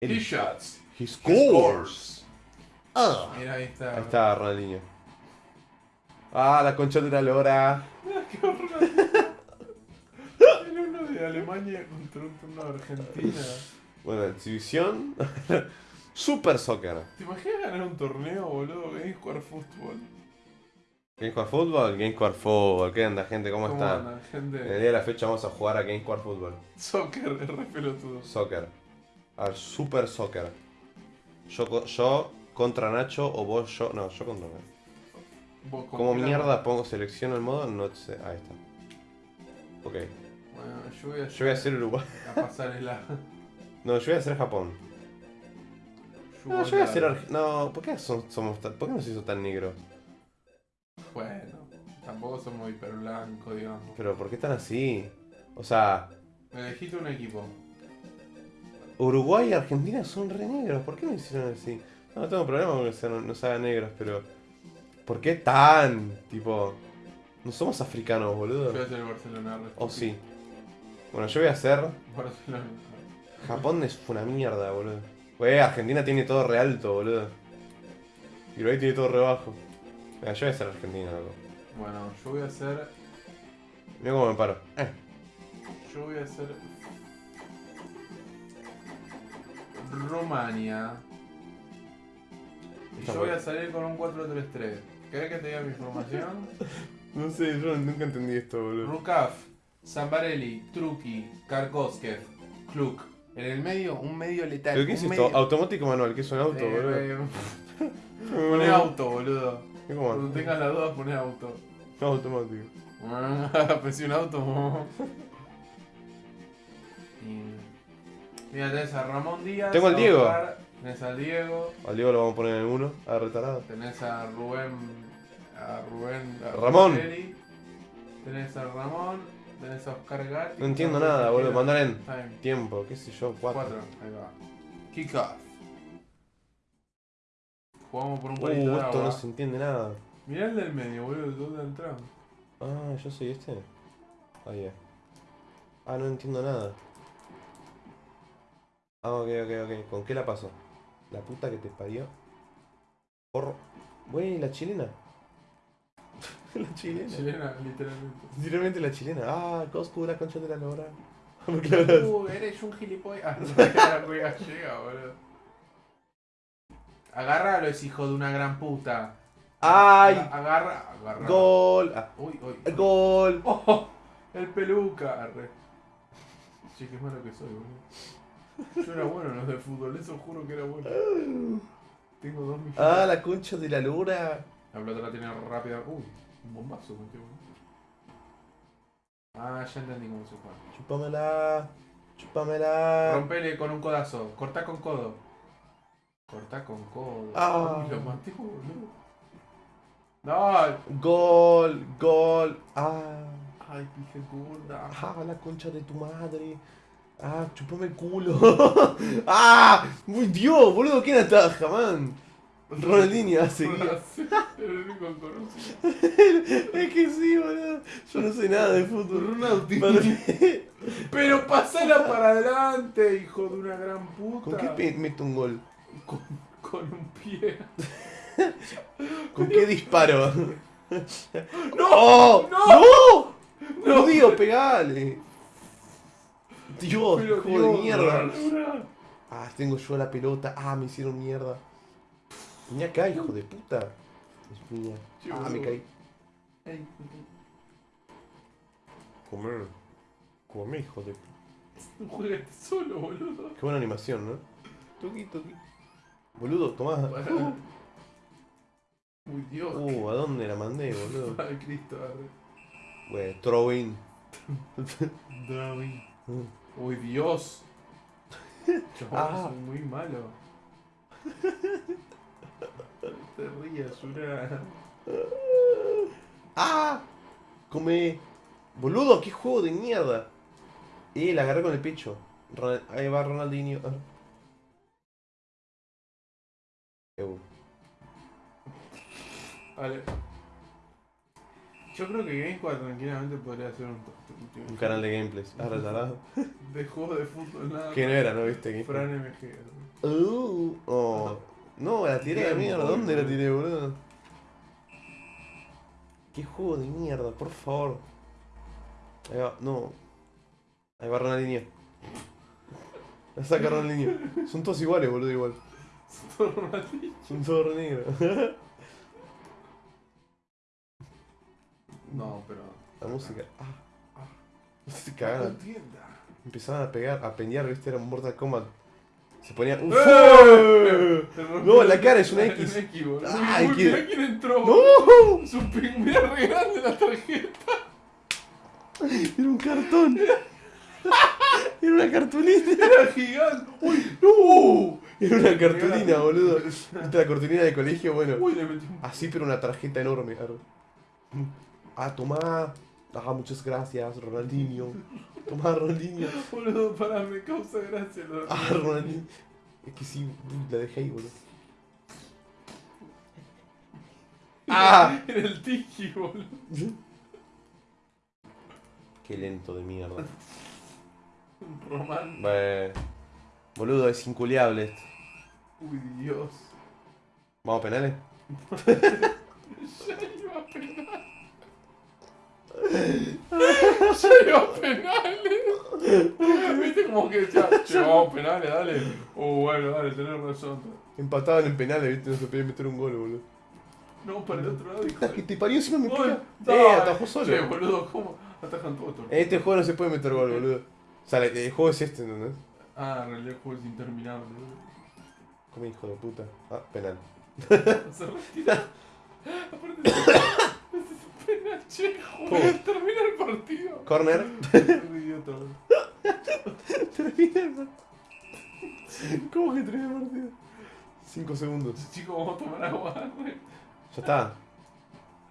He shots. He scores. Ah. Mira, ahí está. Ahí está Ronaldinho. Ah, la concha de la lora. Qué horror. Era uno de Alemania contra uno de Argentina. Bueno, exhibición. Super Soccer. ¿Te imaginas ganar un torneo, boludo? A jugar fútbol. GameSquare Fútbol, GameSquare Fútbol. ¿Qué onda, gente? ¿Cómo, ¿Cómo están? andan, En el día de la fecha vamos a jugar a GameSquare Fútbol. Soccer, es re pelotudo. Soccer. A ver, Super Soccer. Yo, yo contra Nacho o vos yo. No, yo contra Nacho. Vos con ¿Cómo qué la- mierda pongo selecciono el modo? No sé. Ahí está. Ok. Bueno, yo voy a, Yo voy a hacer Uruguay. a pasar el No, yo voy a hacer Japón. No, yo voy a hacer Arge- No, ¿por qué son- somos tan... ¿Por qué nos hizo tan negro? Bueno, tampoco somos hiper blancos, digamos. Pero ¿por qué tan así? O sea, Elegiste un equipo. Uruguay y Argentina son re negros. ¿Por qué me hicieron así? No, no tengo problema con que sean, no se hagan negros, pero. ¿Por qué tan? Tipo. No somos africanos, Yo voy a boludo. hacer el Barcelona. re O estúpido. sí. Bueno, yo voy a hacer. Barcelona. Japón es una mierda, boludo. Wey, Argentina tiene todo re alto, boludo. Y Uruguay tiene todo re bajo. Venga, yo voy a hacer Argentina, loco. Bueno, yo voy a hacer. Mira cómo me paro. Eh. Yo voy a hacer. Rumania. Y Está yo voy bueno. a salir con un 4-3-3. ¿Querés que te diga mi formación? No sé, yo nunca entendí esto, boludo. Rukaf, Zambarelli, Truki, Karkoskev, Kluk. En el medio, un medio letal. ¿Pero qué es un esto? medio- Automático manual, ¿qué es un auto, boludo? eh, Poné auto, boludo. Cuando tengas la duda, poné auto. Automático. Pensé un auto. Y- Mira, tenés a Ramón Díaz. Tengo al Diego. Oscar, tenés al Diego. Al Diego lo vamos a poner en el 1, a retarado. Tenés a Rubén. A Rubén. a Ramón. Tenés a Ramón. Tenés a Oscar Gatti. No entiendo nada, boludo. Mandar en Time. tiempo, qué sé yo, 4. Cuatro. Ahí va. Kick off. Jugamos por un Uh, palito de esto agua. no se entiende nada. Mirá el del medio, boludo. ¿Dónde entramos? Ah, yo soy este. Ahí ya. Ah, no entiendo nada. Ah, ok, ok, ok. ¿Con qué la paso? La puta que te parió. Porro. Güey, la chilena. la chilena. Chilena, literalmente. Literalmente la chilena. Ah, Coscu, la concha de la lora. Uh, eres un gilipollas. Ah, re gallega, boludo. Agárralo, es hijo de una gran puta. ¡Ay! Agarra, agarra. ¡Gol! Ah, Uy, uy. ¡Gol! Oh, el peluca. Arre. Che, qué malo que soy, boludo. Yo era bueno en los de fútbol, eso juro que era bueno. Tengo dos millones. ¡Ah, la concha de la lora! La pelota la tiene rápida. Uy, un bombazo metió, boludo. Ah, ya entendí cómo se juega. Chúpamela. Chúpamela. Rompele con un codazo. Cortá con codo. Cortá con codo. Ah. Uy, lo maté, boludo. No. Gol, gol. Ah. Ay, pije gorda. Ah, la concha de tu madre. Ah, chupame el culo. ah, muy Dios, boludo, ¿quién ataja, man? Ronaldinho hace conocido. Es que sí, boludo. Yo no sé nada de fútbol. Ronaldinho. Pero pasala para adelante, hijo de una gran puta. ¿Con qué meto un gol? Con, con un pie. ¿Con qué disparo? ¡No! ¡Oh! ¡No! ¡No! ¡Judío, pegale! Dios, Pero, juego de Dios, mierda. Ronaldinho. Ah, tengo yo la pelota. Ah, me hicieron mierda. Vení acá, hijo de puta. Ah, me caí. Comer. Come, hijo de no juegues solo, boludo. Qué buena animación, ¿no? Toqui, toqui. Boludo, tomá. Uy, Dios. Uh, ¿a dónde la mandé, boludo? Ay, Cristo, arre. Wey, throw in. Uy, Dios. Yo Ah. soy muy malo. No te rías, Yura. ¡Ah! Come. Boludo, qué juego de mierda. Eh, la agarré con el pecho. Ahí va Ronaldinho. Ah. Vale. Yo creo que GameSquad tranquilamente podría ser un, Un canal de gameplays. Ahora talado. de juego de fútbol nada. Que no era, ¿no viste? Que- Fran MG. ¿no? Uh, oh. No, la tiré de mierda. ¿Dónde la tiré, boludo? Qué juego de mierda, por favor. Ahí va, no. Ahí va Ronaldinho. La saca Ronaldinho. Son todos iguales, boludo, igual. Ronaldinho. Son todos negros. No, pero. La música. Ah. Ah. Se No cagaban. entienda. Empezaban a pegar, a peñar, viste, era un Mortal Kombat. Se ponía. ¡Eh! No, la cara es una X. Una X, boludo. Mirá quién entró. ¡No! Es un pingüino re grande la tarjeta. Era un cartón. Era una cartulina. Era gigante. Uy, ¡No! Era una cartulina, boludo. ¿Viste la cartulina de colegio? Bueno. Uy, le metí un. Así, pero una tarjeta enorme. Ah, tomá. Ah, muchas gracias, Ronaldinho. Tomá, Ronaldinho. Boludo, para, me causa gracia lo Ah, Ronaldinho. Es que sí, la dejé ahí, boludo. ¡Ah! Era el tiki, boludo. Qué lento de mierda. Román. Boludo, es inculiable esto. Uy, Dios. ¿Vamos a penales? Ya iba a penal. Iba a penales. Viste como que ya, che, vamos a penales, dale. Oh, bueno, dale, tenés razón. Empataban en penales, viste, no se podía meter un gol, boludo. No, para el otro lado, hijo Puta, que de... te parió encima me pega. Eh, atajó solo. Che, boludo, ¿cómo? Atajan todos estos. En este juego no se puede meter gol, boludo. O sea, el juego es este, ¿entendés? Ah, en realidad el juego es interminable, boludo. Come hijo de puta. Ah, penal. Se retira. Aparte, termina el partido. Corner. Termina el partido. ¿Cómo que termina el partido? 5 segundos. Chicos, vamos a tomar agua. Ya está.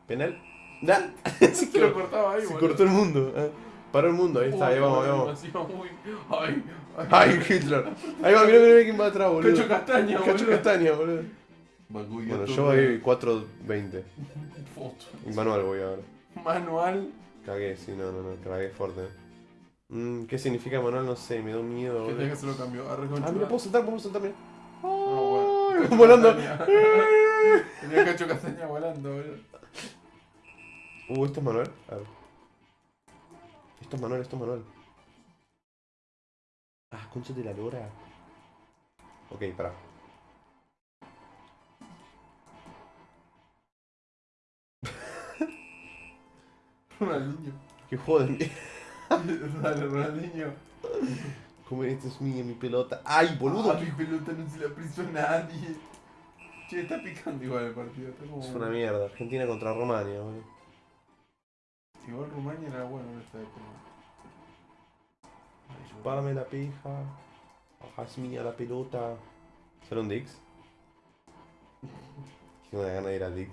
Penal. Nah. Se lo cortaba ahí, Se boludo. cortó el mundo. eh. Paró el mundo, ahí está, ahí vamos, ahí vamos. muy... Ay, ay. Ay, Hitler. Ahí va, mirá, mirá, mirá quién va atrás, boludo. Cacho castaña, Cacho boludo. Castaña, boludo. Bueno, yo voy 4.20. Foto. Y manual voy ahora. Manual. Cagué, sí, no, no, no, cagué fuerte. Mm, ¿Qué significa manual? No sé, me da un miedo, Que tenga que se lo cambió. Ah, mira, puedo saltar, puedo saltar, mira. Ah, bueno. Volando. Tenía cacho castaña volando, boludo. Uh, esto es manual. A ver. Esto es manual, esto es manual. Ah, concha de la lora. Ok, pará. Ronaldinho. ¿Qué juego de mierda? Dale, Ronaldinho. ¿Cómo esta es mía, mi pelota? ¡Ay, boludo! Ah, mi pelota no se la prestó a nadie. Che, está picando igual el partido. Como... Es una mierda. Argentina contra Rumania, boludo. Igual Rumania era bueno en esta época. Chupame la pija. Es mía la pelota. ¿Será un Dix? Tengo una gana de ir a Dix.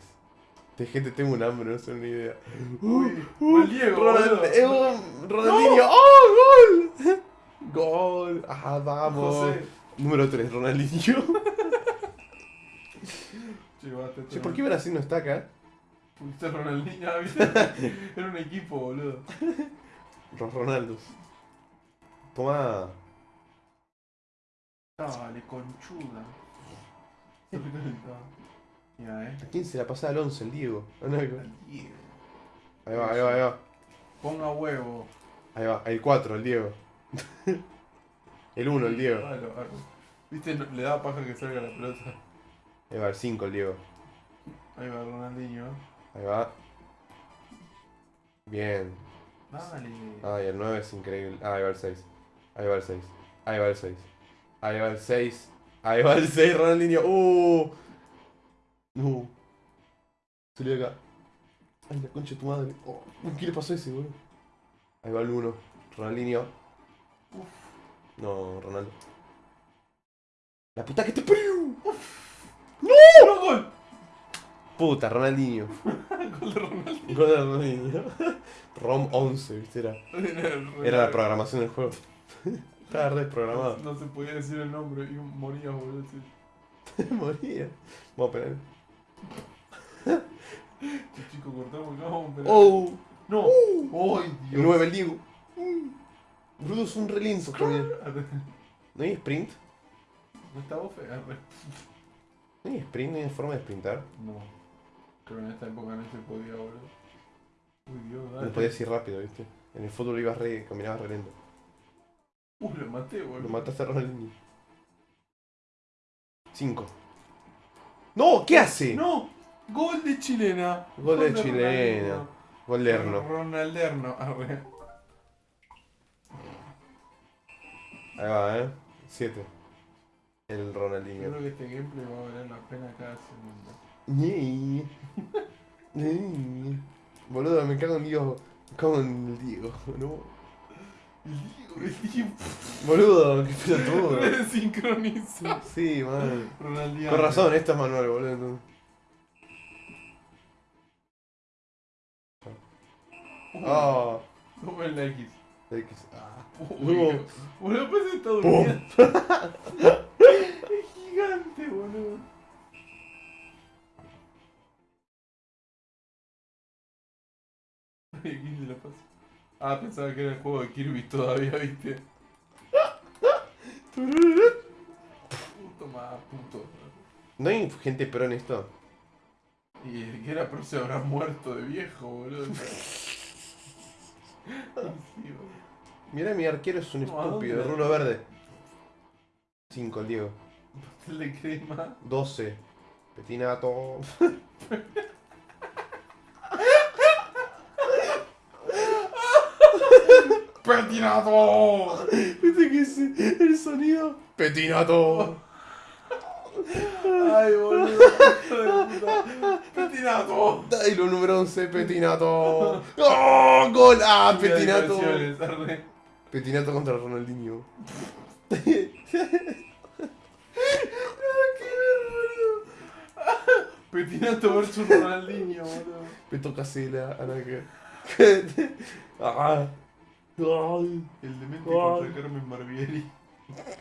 De gente tengo un hambre, no sé ni idea. Uy, el Diego, Ronaldinho. ¡Oh, gol! Gol. Ajá, vamos. José. Número 3, Ronaldinho. Che, ¿por qué Brasil no está acá? A Ronaldinho, ah, ¿viste? Era un equipo, boludo. Los Ronaldos. Toma. Dale, conchuda. Mira, eh. ¿A quién se la pasa al 11? El Diego. Ah, Ahí Al Diego. va, ahí va, ahí va. Ponga huevo. Ahí va. El 4, el Diego. el 1, el Diego. Dale, dale. ¿Viste? Le da paja que salga la pelota. Ahí va, el 5, el Diego. Ahí va Ronaldinho. Ahí va. Bien. Dale. Ay, el 9 es increíble. Ah, ahí va el 6. Ahí va el 6. Ahí va el 6. Ahí va el 6. Ahí va el 6, Ronaldinho. ¡Uh! No. Salió acá. Ay, la concha de tu madre. Oh, ¿Qué le pasó a ese, boludo? Ahí va el 1. Ronaldinho. No, Ronaldo. La puta que te parió. ¡No, gol! Puta, Ronaldinho. Gol de Ronaldinho. Gol de Ronaldinho. ROM 11, viste, era. Era la programación del juego. Estaba re desprogramado. No se podía decir el nombre y moría, boludo. Moría. Vamos a poner. Chico. ¡Oh! No. Uh. ¡Ay, Dios! El 9, el Diego. Mm. Bruto es un relinzo también. ¿No hay sprint? No está bofe. ¿No hay sprint? ¿No hay forma de sprintar? No. Creo que en esta época no se podía, boludo. Uy, Dios, dale. No podías ir rápido, ¿viste? En el fútbol ibas re, caminabas re lento. Uh, lo maté, boludo. Lo mataste a Ronaldinho. 5. ¡No! ¿Qué hace? ¡No! Gol de chilena. Gol de chilena. Gol de Erno. Ronalderno. Arre. Ahí va, ¿eh? 7. El Yo Ronaldinho. creo que este gameplay va a valer la pena cada segundo. Ñe. Ñe. Boludo, me cago en Dios. Me cago en el Diego, ¿no? El Diego, el Diego. Boludo, qué pelotudo. Desincronizado. Sí, man. Ronaldinho. Con razón, esto es manual, boludo. Uh, Ah, Toma el X. X. Ah. Uy. Boludo, pues está durmiendo. Es gigante, boludo. ¿quién se la pasa? Ah, pensaba que era el juego de Kirby todavía, viste. Puto más puto. ¿No hay gente pro en esto? Y el que era pro se habrá muerto de viejo, boludo. Mira, mi arquero es un No, ¿a estúpido, dónde? rulo verde. 5, el Diego. Pastel de crema. 12. Petinato. ¡Petinato! ¿Viste que es el sonido? Petinato. Ay, boludo. ¡Petinato! Y lo número 11, Petinato. ¡Oh! ¡Gol! ¡Ah! Petinato. Petinato contra Ronaldinho. Petinato versus Ronaldinho, boludo. Peto Casela, Anaque. ah. Ay, El demente Ay. contra Carmen Barbieri.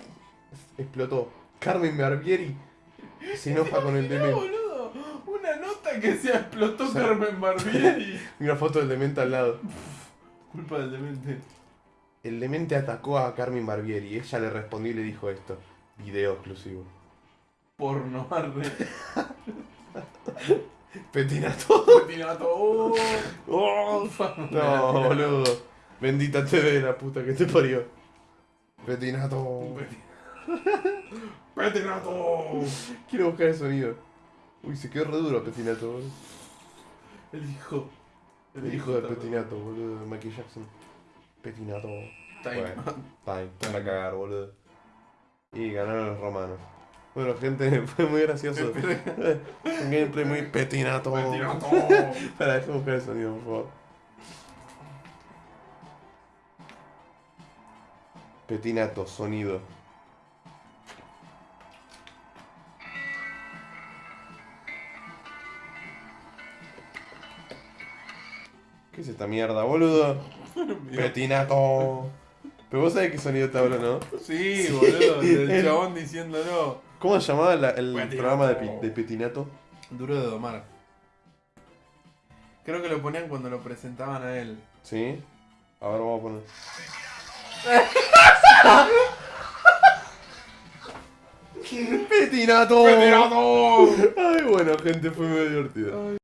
explotó. Carmen Barbieri se enoja con el demente. boludo. Una nota que se explotó O sea- Carmen Barbieri. Una foto del demente al lado. Culpa del demente. El demente atacó a Carmen Barbieri. Ella le respondió y le dijo esto. Video exclusivo. Porno, arre. Petinato. Petinato. Oh. Oh. No, boludo. Bendita TV, la puta que te parió. Petinato. Petinato. Quiero buscar el sonido. Uy, se quedó re duro Petinato. boludo. El hijo. El hijo de Petinato, boludo, de Michael Jackson. Petinato. Time. Bueno, time, para cagar, boludo. Y ganaron los romanos. Bueno, gente, fue muy gracioso. Un gameplay muy petinato. Petinato. Para, déjame buscar el sonido, por favor. Petinato, sonido. ¿Qué es esta mierda, boludo? Petinato. Pero vos sabés qué sonido te hablo, ¿no? Sí, boludo. El chabón diciéndolo. ¿Cómo se llamaba la- el Petinato. programa de, pi- de Petinato? Duro de domar. Creo que lo ponían cuando lo presentaban a él. ¿Sí? A ver, vamos a poner. ¡Petinato! ¡Petinato! Ay, bueno, gente, fue muy divertido.